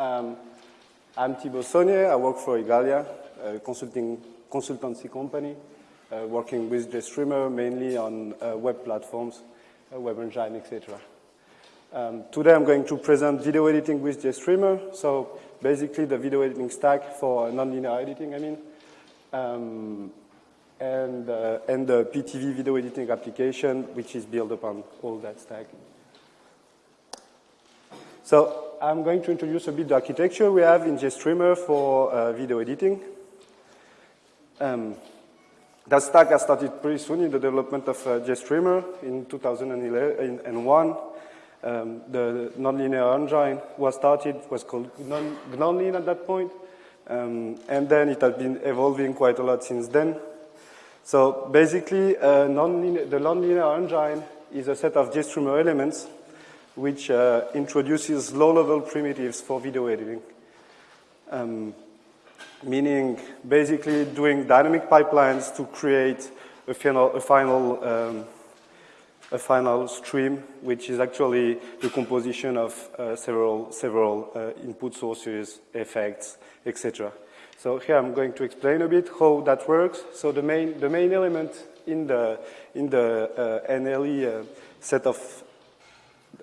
Um, I'm Thibault Saunier. I work for Igalia, a consulting, consultancy company, uh, working with GStreamer mainly on uh, web platforms, uh, web engine, etc. Um, today I'm going to present video editing with GStreamer. So basically the video editing stack for nonlinear editing, I mean. Um, and, uh, and the Pitivi video editing application, which is built upon all that stack. So I'm going to introduce a bit the architecture we have in GStreamer for uh, video editing. Um, that stack has started pretty soon in the development of uh, GStreamer in 2001. Um, the nonlinear engine was started, was called Gnonlin at that point. Um, and then it has been evolving quite a lot since then. So basically, uh, the nonlinear engine is a set of GStreamer elements which uh, introduces low-level primitives for video editing. Um, meaning basically doing dynamic pipelines to create a final, a final, um, a final stream, which is actually the composition of uh, several, several uh, input sources, effects, etc. So here I'm going to explain a bit how that works. So the main, the main element in the, in the uh, NLE uh, set of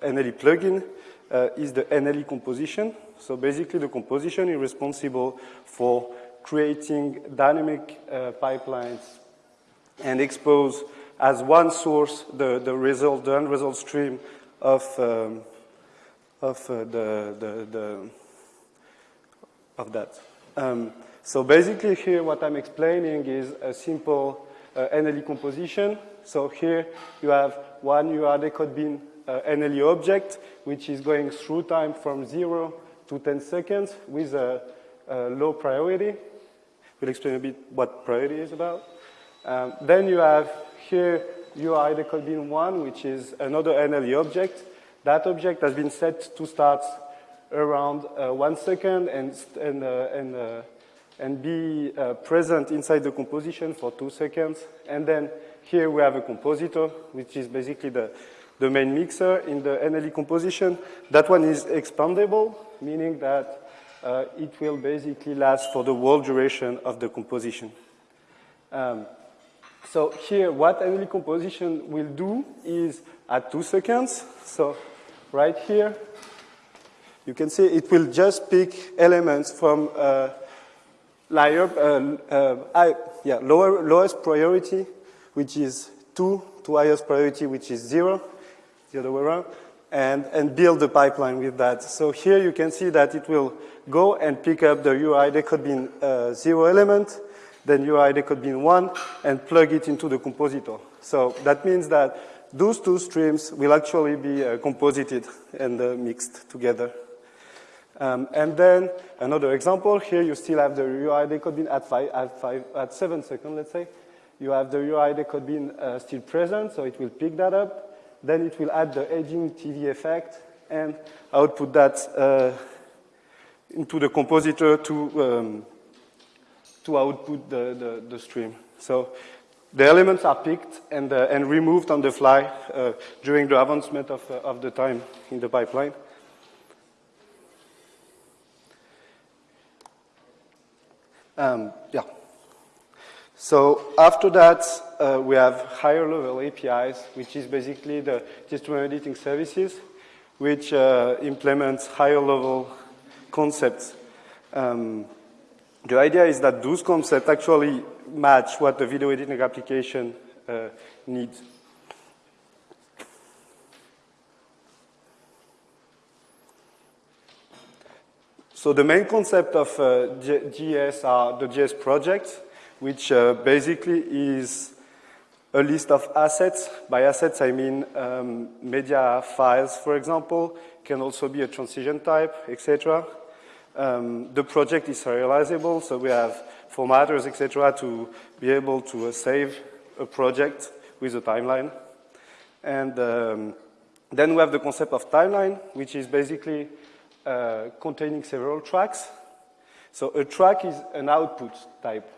NLE plugin uh, is the NLE composition. So basically the composition is responsible for creating dynamic uh, pipelines and expose as one source the, the result, the end result stream of, um, of uh, the, the, the, of that. Um, so basically here what I'm explaining is a simple uh, NLE composition. So here you have one URI decode bin uh, NLE object, which is going through time from 0 to 10 seconds with a, a low priority. We'll explain a bit what priority is about. Um, then you have here URI decode bin 1, which is another NLE object. That object has been set to start around uh, one second and, and, uh, and uh, and be uh, present inside the composition for two seconds. And then here we have a compositor, which is basically the, the main mixer in the NLE composition. That one is expandable, meaning that uh, it will basically last for the whole duration of the composition. Um, so here, what NLE composition will do is at two seconds, so right here, you can see it will just pick elements from uh, layer, uh, uh, I, yeah, lower, lowest priority, which is 2, to highest priority, which is 0, the other way around, and, and build the pipeline with that. So here you can see that it will go and pick up the UI. URI decode bin uh, 0 element, then URI decode bin 1, and plug it into the compositor. So that means that those two streams will actually be uh, composited and uh, mixed together. Um, and then another example, here you still have the URI decode bin at, five, at, five, at 7 seconds, let's say. You have the URI decode bin uh, still present, so it will pick that up. Then it will add the aging TV effect and output that uh, into the compositor to, um, to output the, the, the, stream. So the elements are picked and, uh, and removed on the fly uh, during the advancement of, uh, of the time in the pipeline. Um, yeah. So after that, uh, we have higher level APIs, which is basically the GStreamer editing services, which uh, implements higher level concepts. Um, the idea is that those concepts actually match what the video editing application uh, needs. So the main concept of uh, GES are the GES projects, which uh, basically is a list of assets. By assets, I mean um, media files, for example, can also be a transition type, etc. Um, the project is serializable, so we have formatters, etc., to be able to uh, save a project with a timeline. And um, then we have the concept of timeline, which is basically uh, containing several tracks. So a track is an output type.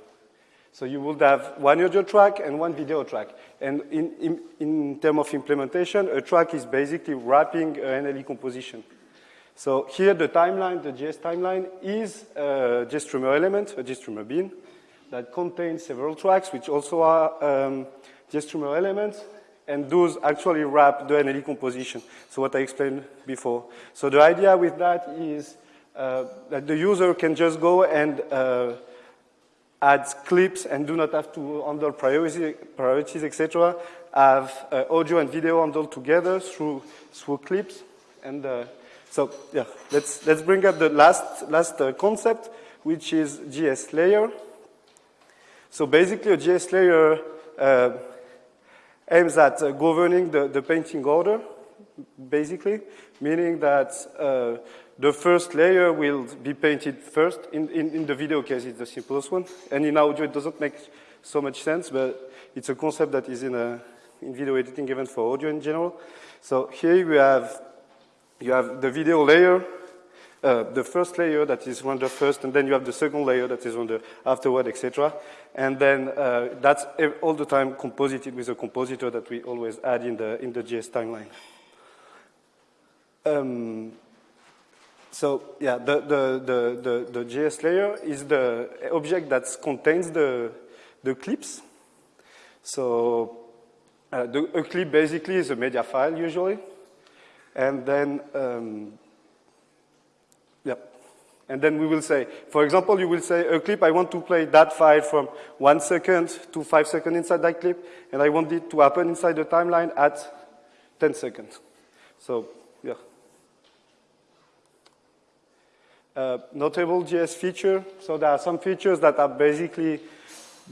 So you would have one audio track and one video track. And in, in, in terms of implementation, a track is basically wrapping an NLE composition. So here the timeline, the GES timeline, is a GStreamer element, a GStreamer bin, that contains several tracks, which also are um, GStreamer elements, and those actually wrap the NLE composition. So what I explained before. So the idea with that is uh, that the user can just go and uh, add clips and do not have to handle priority, priorities, etc. Have uh, audio and video handled together through through clips. And uh, so yeah, let's let's bring up the last last uh, concept, which is GES layer. So basically, a GES layer uh, aims at uh, governing the, the painting order, basically, meaning that uh, the first layer will be painted first. In, in, in, the video case, it's the simplest one. And in audio, it doesn't make so much sense, but it's a concept that is in, a, in video editing, even for audio in general. So here we have, you have the video layer, uh, the first layer that is rendered first, and then you have the second layer that is rendered afterward, etc. And then uh, that's all the time composited with a compositor that we always add in the, in the GES timeline. Um, so yeah, the, the, the, the, GES layer is the object that contains the, the clips. So uh, the, a clip basically is a media file usually. And then um, and then we will say, for example, you will say a clip, I want to play that file from one second to five seconds inside that clip, and I want it to happen inside the timeline at 10 seconds. So, yeah. Uh, notable GES feature. So there are some features that are basically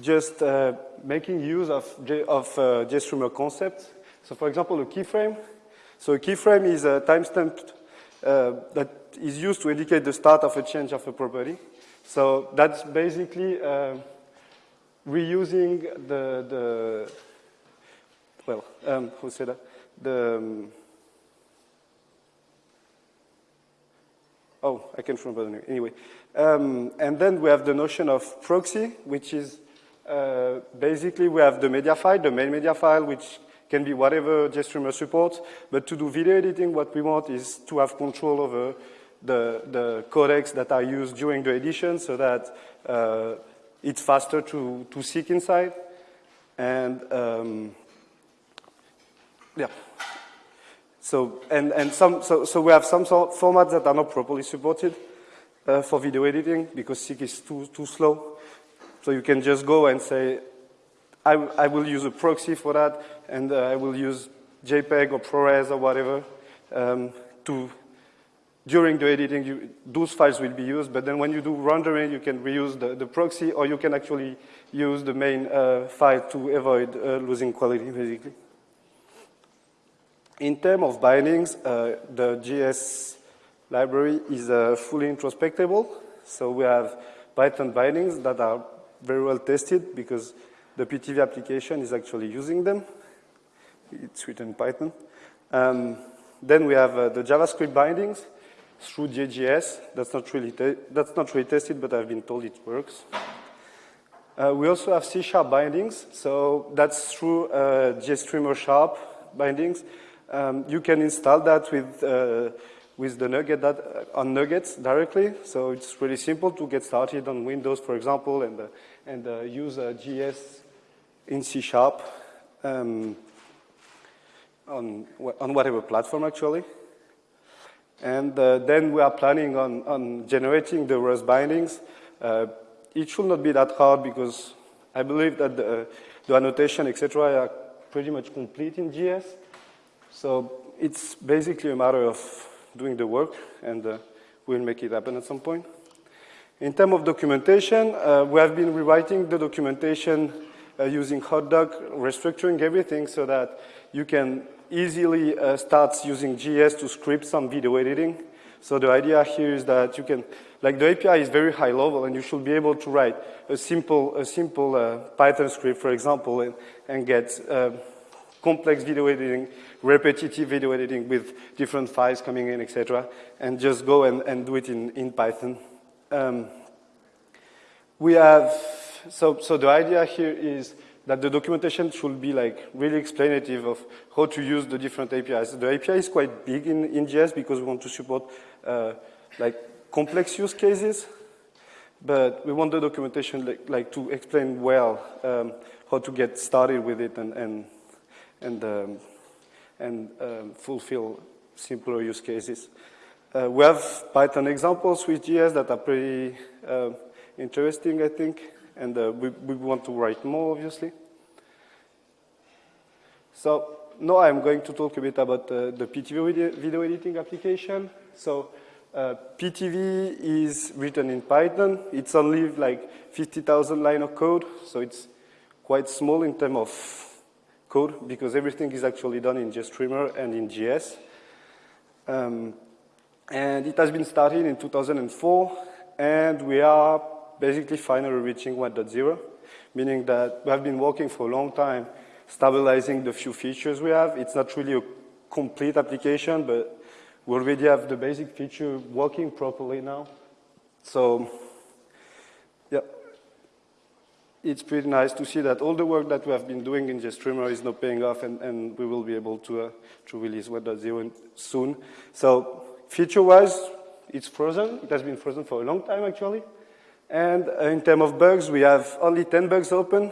just uh, making use of, J of uh, concepts. So for example, a keyframe. So a keyframe is a timestamp uh, that is used to indicate the start of a change of a property. So that's basically uh, reusing the, the well, um, who said that? The, um, oh, I can't remember. Anyway, um, and then we have the notion of proxy, which is uh, basically we have the media file, the main media file, which can be whatever GStreamer supports, but to do video editing, what we want is to have control over the, the codecs that are used during the edition so that uh, it's faster to, to seek inside. And um, yeah. So, and, and some, so, so we have some sort formats that are not properly supported uh, for video editing because SIG is too, too slow. So you can just go and say, I, I will use a proxy for that, and uh, I will use JPEG or ProRes or whatever um, to during the editing, you, those files will be used, but then when you do rendering, you can reuse the, the proxy, or you can actually use the main uh, file to avoid uh, losing quality, basically. In terms of bindings, uh, the GES library is uh, fully introspectable, so we have Python bindings that are very well tested because the Pitivi application is actually using them. It's written in Python. Um, then we have uh, the JavaScript bindings, through GJS. That's not really, that's not really tested, but I've been told it works. Uh, we also have C-sharp bindings, so that's through uh, GStreamer sharp bindings. Um, you can install that with, uh, with the NuGet that, uh, on NuGets directly, so it's really simple to get started on Windows, for example, and, uh, and uh, use GES in C-sharp um, on, on whatever platform, actually. And uh, then we are planning on, on generating the Rust bindings. Uh, it should not be that hard because I believe that the, the annotation, etc., are pretty much complete in GES. So it's basically a matter of doing the work, and uh, we'll make it happen at some point. In terms of documentation, uh, we have been rewriting the documentation uh, using Hotdoc, restructuring everything so that you can easily uh, starts using GES to script some video editing. So the idea here is that you can, like the API is very high level and you should be able to write a simple, a simple uh, Python script, for example, and, and get uh, complex video editing, repetitive video editing with different files coming in, etc., and just go and, and do it in, in Python. Um, we have, so, so the idea here is that the documentation should be like really explanative of how to use the different APIs. The API is quite big in, in GES because we want to support uh, like complex use cases, but we want the documentation like, like to explain well um, how to get started with it and, and, and, um, and um, fulfill simpler use cases. Uh, we have Python examples with GES that are pretty uh, interesting, I think and uh, we, we want to write more, obviously. So now I'm going to talk a bit about uh, the Pitivi video editing application. So uh, Pitivi is written in Python. It's only like 50,000 line of code, so it's quite small in terms of code because everything is actually done in GStreamer and in GES. Um, and it has been started in 2004, and we are basically finally reaching 1.0, meaning that we have been working for a long time stabilizing the few features we have. It's not really a complete application, but we already have the basic feature working properly now. So, it's pretty nice to see that all the work that we have been doing in GStreamer is now paying off, and, and we will be able to, uh, to release 1.0 soon. So, feature-wise, it's frozen. It has been frozen for a long time, actually. And uh, in terms of bugs, we have only 10 bugs open,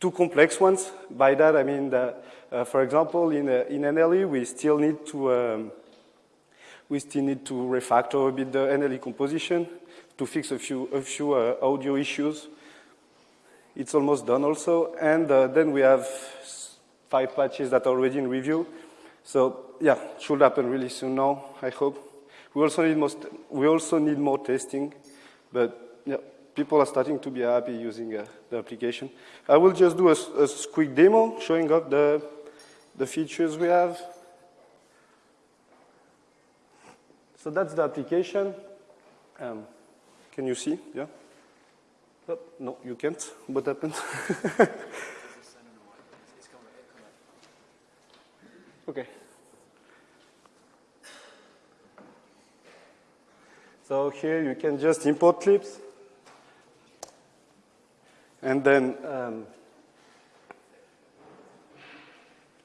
two complex ones. By that, I mean that, uh, for example, in, uh, in NLE, we still need to um, we still need to refactor a bit the NLE composition to fix a few a few uh, audio issues. It's almost done also, and uh, then we have five patches that are already in review. So yeah, should happen really soon now. I hope. We also need most. We also need more testing, but yeah, people are starting to be happy using uh, the application. I will just do a, a, quick demo showing up the, the features we have. So that's the application. Um, can you see? Yeah? Oh, no, you can't. What happened? okay. So here you can just import clips. And then um,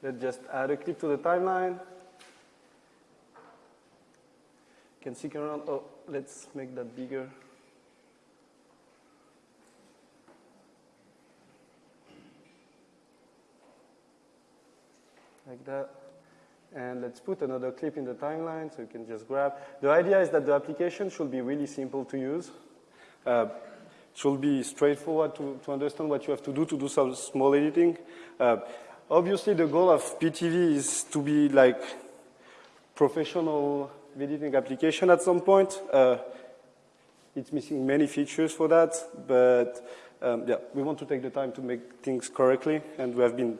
let's just add a clip to the timeline. You can see around. Oh, let's make that bigger. Like that. And let's put another clip in the timeline so you can just grab. The idea is that the application should be really simple to use. Uh, should be straightforward to, to understand what you have to do to do some small editing. Uh, obviously, the goal of Pitivi is to be like professional editing application at some point. Uh, it's missing many features for that, but um, yeah, we want to take the time to make things correctly, and we have been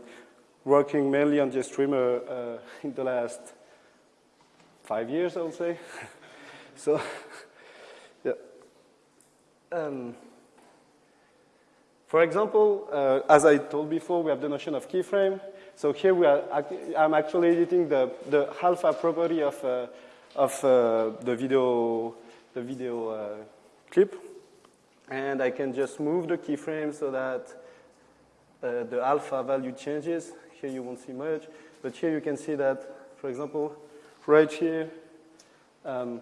working mainly on GStreamer uh, in the last five years, I would say. so, yeah. Um, for example, uh, as I told before, we have the notion of keyframe. So here we are, I'm actually editing the, the alpha property of, uh, of uh, the video, the video uh, clip. And I can just move the keyframe so that uh, the alpha value changes. Here you won't see much, but here you can see that, for example, right here, um,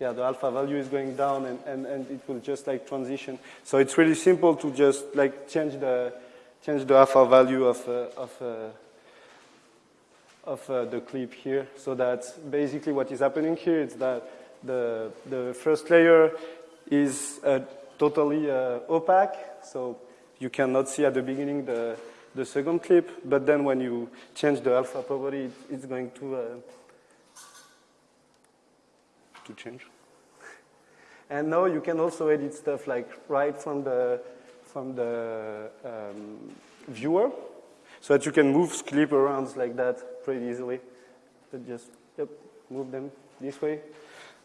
yeah, the alpha value is going down and, and, and it will just like transition. So it's really simple to just like change the, change the alpha value of, uh, of, uh, of uh, the clip here. So that basically what is happening here is that the, the first layer is uh, totally uh, opaque. So you cannot see at the beginning the, the second clip, but then when you change the alpha property, it's going to uh, to change. And now you can also edit stuff like right from the, from the um, viewer so that you can move clip around like that pretty easily. So just yep, move them this way.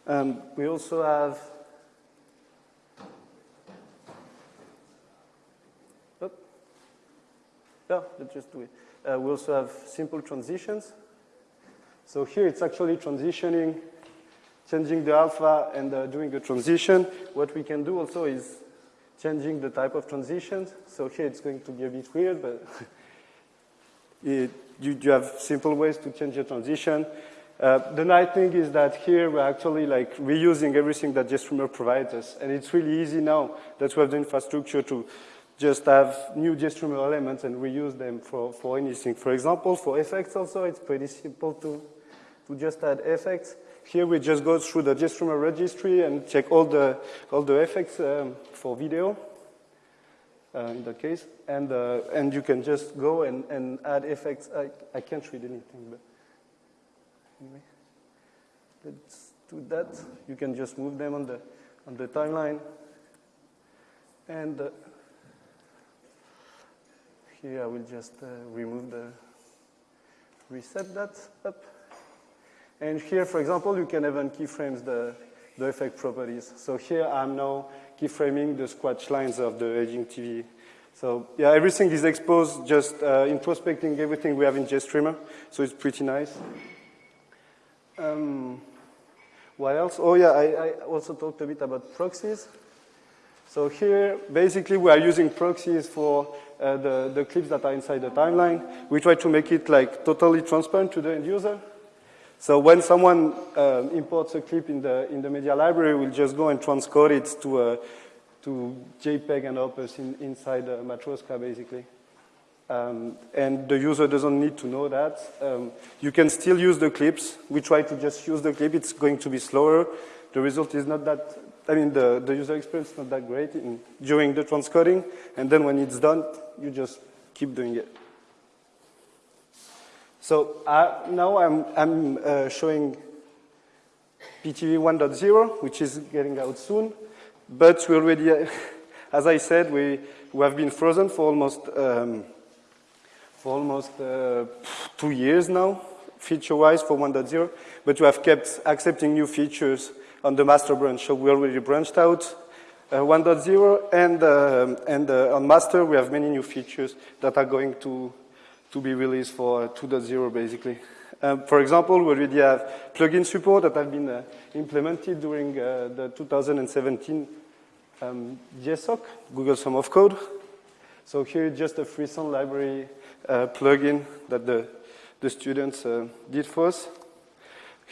Um, we also have oh, yeah, let's just do it. Uh, we also have simple transitions. So here it's actually transitioning changing the alpha and uh, doing a transition. What we can do also is changing the type of transitions. So here it's going to be a bit weird, but it, you, you, have simple ways to change your transition. Uh, the nice thing is that here we're actually like reusing everything that GStreamer provides us. And it's really easy now that we have the infrastructure to just have new GStreamer elements and reuse them for, for anything. For example, for effects also, it's pretty simple to, to just add effects. Here we just go through the GStreamer registry and check all the, all the effects um, for video, uh, in that case. And, uh, and you can just go and, and add effects. I, I can't read anything, but anyway. Let's do that. You can just move them on the, on the timeline. And uh, here I will just uh, remove the, reset that up. And here, for example, you can even keyframes the, the effect properties. So here I'm now keyframing the squash lines of the aging TV. So yeah, everything is exposed, just uh, introspecting everything we have in GStreamer. So it's pretty nice. Um, what else? Oh yeah, I, I, also talked a bit about proxies. So here, basically, we are using proxies for uh, the, the clips that are inside the timeline. We try to make it like totally transparent to the end user. So when someone um, imports a clip in the, in the media library, we'll just go and transcode it to, uh, to JPEG and Opus in, inside uh, Matroska, basically. Um, and the user doesn't need to know that. Um, you can still use the clips. We try to just use the clip. It's going to be slower. The result is not that, I mean, the, the user experience is not that great in, during the transcoding. And then when it's done, you just keep doing it. So uh, now I'm, I'm uh, showing Pitivi 1.0, which is getting out soon. But we already, as I said, we, we have been frozen for almost, um, for almost uh, two years now, feature-wise for 1.0. But we have kept accepting new features on the master branch. So we already branched out uh, 1.0, and, uh, and on master we have many new features that are going to to be released for 2.0 basically. Um, for example, we already have plugin support that have been uh, implemented during uh, the 2017 um, GSOC, Google Summer of Code. So here is just a free sound library uh, plugin that the, the students uh, did for us.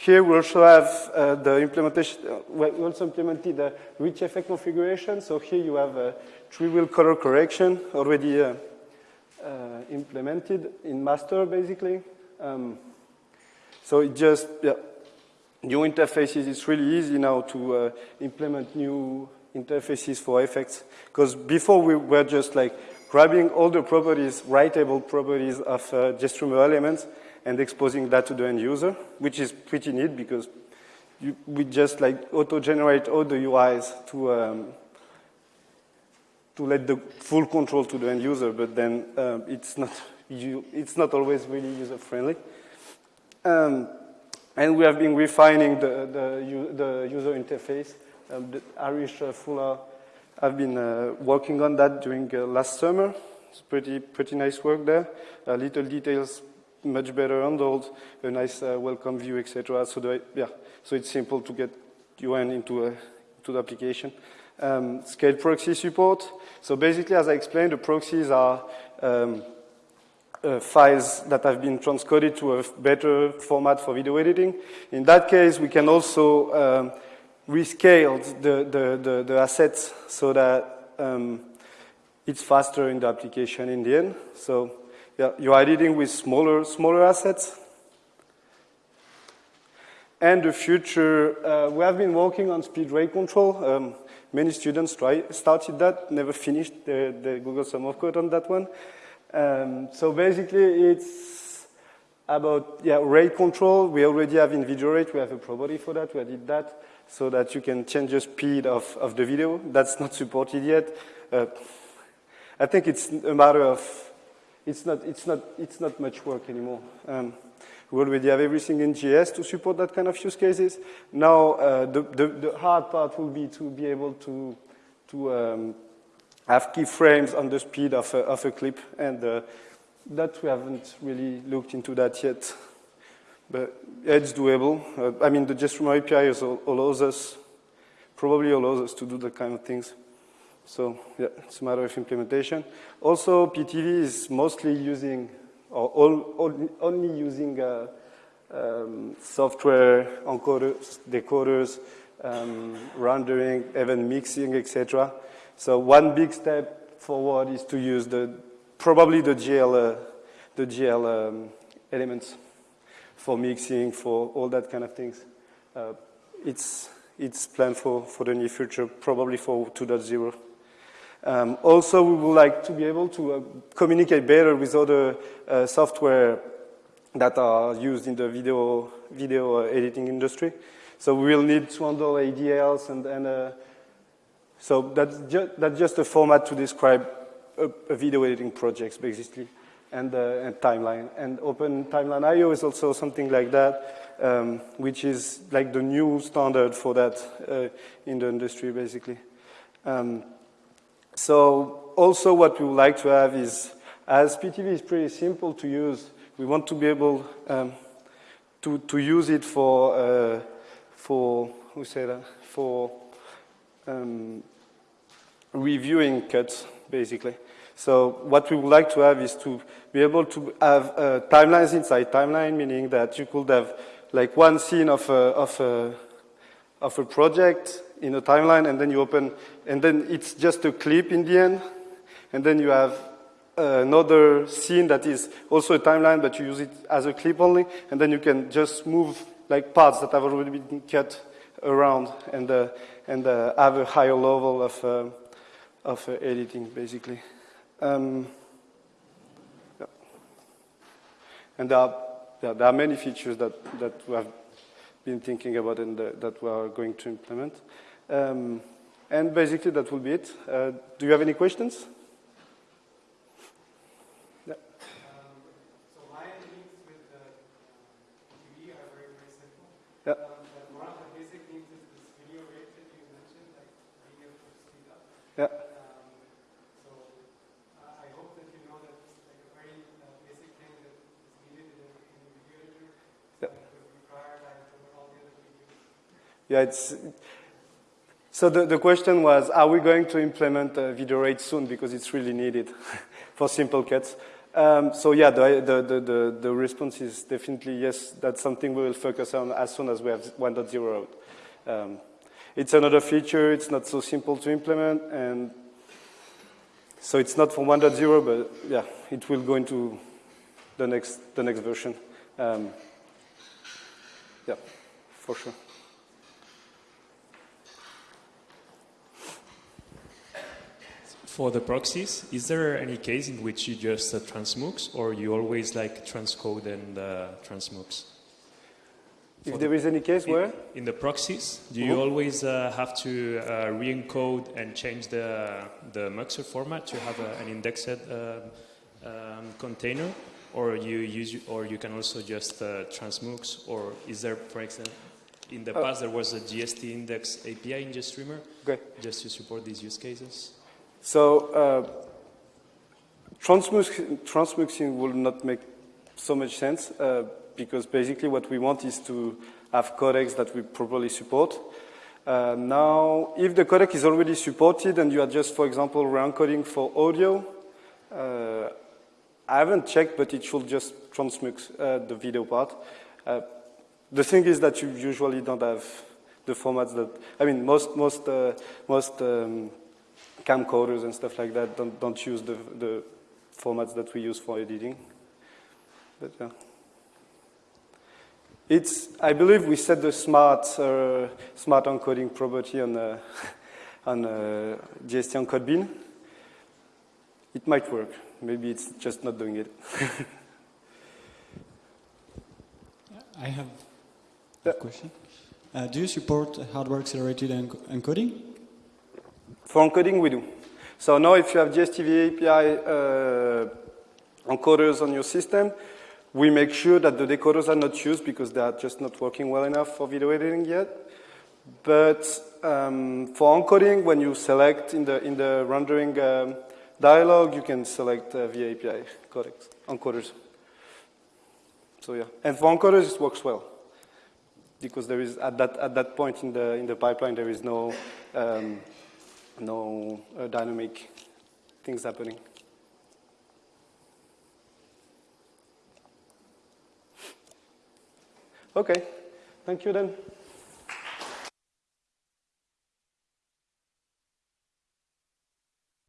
Here we also have uh, the implementation, uh, we also implemented the rich effect configuration. So here you have a three-wheel color correction already uh, implemented in master, basically. Um, so it just, yeah, new interfaces, it's really easy now to uh, implement new interfaces for effects. Because before we were just like grabbing all the properties, writable properties of uh, GStreamer elements and exposing that to the end user, which is pretty neat because you, we just like auto-generate all the UIs to um, to let the full control to the end user, but then um, it's, not, you, it's not always really user-friendly. Um, and we have been refining the, the, the user interface. Um, Harish uh, Fulara have been uh, working on that during uh, last summer. It's pretty, pretty nice work there. Little details much better handled, a nice uh, welcome view, etc. So, the, yeah, so it's simple to get UN into, a, into the application um, scale proxy support. So basically, as I explained, the proxies are um, uh, files that have been transcoded to a better format for video editing. In that case, we can also um, rescale the, the, the, the, assets so that um, it's faster in the application in the end. So yeah, you are dealing with smaller, smaller assets. And the future, uh, we have been working on speed rate control. Um, Many students try, started that, never finished the, the Google Summer of Code on that one. Um, so basically, it's about yeah, rate control. We already have in video rate, we have a property for that. We did that so that you can change the speed of, of the video. That's not supported yet. Uh, I think it's a matter of, it's not, it's not, it's not much work anymore. Um, we already have everything in GES to support that kind of use cases. Now, uh, the, the, the, hard part will be to be able to, to um, have keyframes on the speed of a, of a clip, and uh, that we haven't really looked into that yet. But it's doable. Uh, I mean, the GStreamer API allows us, probably allows us to do that kind of things. So yeah, it's a matter of implementation. Also, Pitivi is mostly using, or all, only using uh, um, software, encoders, decoders, um, rendering, even mixing, etc. So one big step forward is to use the probably the GL, uh, the GL um, elements for mixing, for all that kind of things. Uh, it's it's planned for, for the near future, probably for 2.0. Um, also, we would like to be able to uh, communicate better with other uh, software that are used in the video, video uh, editing industry. So we will need to handle EDLs and, and uh, so that's, ju that's just a format to describe a, a video editing projects basically, and, uh, and timeline. And Open Timeline IO is also something like that, um, which is like the new standard for that uh, in the industry, basically. Um, so also what we would like to have is, as Pitivi is pretty simple to use, we want to be able um, to, to use it for, uh, for, who say that, for um, reviewing cuts, basically. So what we would like to have is to be able to have uh, timelines inside timeline, meaning that you could have like one scene of a, of a, of a project in a timeline, and then you open, and then it's just a clip in the end, and then you have another scene that is also a timeline, but you use it as a clip only, and then you can just move like parts that have already been cut around and, uh, and uh, have a higher level of, uh, of uh, editing, basically. Um, yeah. And there are, yeah, there are many features that, that we have been thinking about and the, that we are going to implement. Um, and basically, that will be it. Uh, do you have any questions? Yeah. Um, one of the basic things is this video rate that you mentioned, like being able to speed up. Yeah. Um, so uh, I hope that you know that it's like a very uh, basic thing that is needed in, in the video editor. So yeah. we prioritize over all the other videos. Yeah, it's. So the, the question was, are we going to implement uh, video rate soon because it's really needed for simple cuts? Um, so yeah, the, the, the, the, response is definitely yes, that's something we will focus on as soon as we have 1.0 out. Um, it's another feature, it's not so simple to implement, and so it's not for 1.0, but yeah, it will go into the next, the next version. Um, yeah, for sure. For the proxies, is there any case in which you just uh, transmux or you always like transcode and uh, transmux? If there is any case in, where? In the proxies, do you mm -hmm. always uh, have to uh, re-encode and change the, the muxer format to have a, an indexed uh, um, container? Or you, use, or you can also just uh, transmux? Or is there, for example, in the past there was a GST index API in GStreamer okay. just to support these use cases? So uh, transmux transmuxing will not make so much sense uh, because basically what we want is to have codecs that we properly support. Uh, now, if the codec is already supported and you are just, for example, re-encoding for audio, uh, I haven't checked, but it should just transmux uh, the video part. Uh, the thing is that you usually don't have the formats that, I mean, most, most, most um, camcorders and stuff like that don't, don't use the, the formats that we use for editing. But yeah. It's, I believe we set the smart, uh, smart encoding property on, uh, on uh, GST encode bin. It might work. Maybe it's just not doing it. I have a question. Uh, do you support hardware accelerated encoding? For encoding, we do. So now if you have GSTV API uh, encoders on your system, we make sure that the decoders are not used because they are just not working well enough for video editing yet. But um, for encoding, when you select in the, in the rendering um, dialog, you can select uh, VA-API codecs, encoders. So yeah, and for encoders, it works well because there is at that at that point in the in the pipeline there is no um, no uh, dynamic things happening. Okay, thank you then.